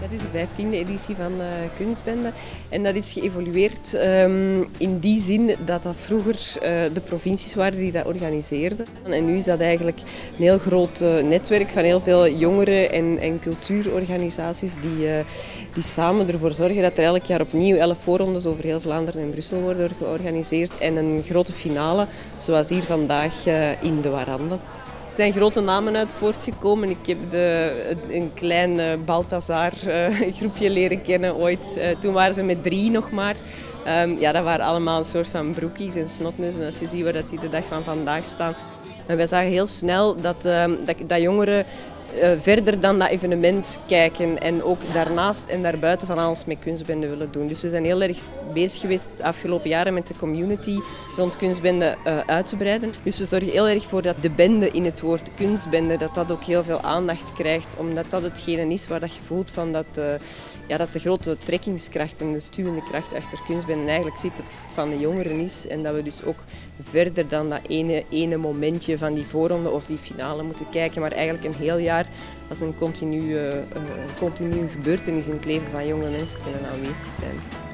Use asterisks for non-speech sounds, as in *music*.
Het is de vijftiende editie van uh, Kunstbende en dat is geëvolueerd um, in die zin dat dat vroeger uh, de provincies waren die dat organiseerden. En nu is dat eigenlijk een heel groot uh, netwerk van heel veel jongeren en, en cultuurorganisaties die, die samen ervoor zorgen dat er elk jaar opnieuw elf voorrondes over heel Vlaanderen en Brussel worden georganiseerd en een grote finale zoals hier vandaag in de Warande. Zijn grote namen uit voortgekomen. Ik heb de, een klein Balthazar *laughs* groepje leren kennen ooit. Toen waren ze met drie nog maar. Um, ja, dat waren allemaal een soort van broekies en snotneuzen. Als je ziet waar dat die de dag van vandaag staan. En wij zagen heel snel dat, um, dat, dat jongeren uh, verder dan dat evenement kijken en ook daarnaast en daarbuiten van alles met kunstbende willen doen. Dus we zijn heel erg bezig geweest de afgelopen jaren met de community rond kunstbende uh, uit te breiden. Dus we zorgen heel erg voor dat de bende in het woord kunstbende, dat dat ook heel veel aandacht krijgt, omdat dat hetgene is waar dat je voelt van dat, uh, ja, dat de grote trekkingskracht en de stuwende kracht achter kunstbende eigenlijk zit van de jongeren is. En dat we dus ook verder dan dat ene, ene momentje van die voorronde of die finale moeten kijken, maar eigenlijk een heel jaar als een continue, uh, continue gebeurtenis in het leven van jonge mensen kunnen aanwezig zijn.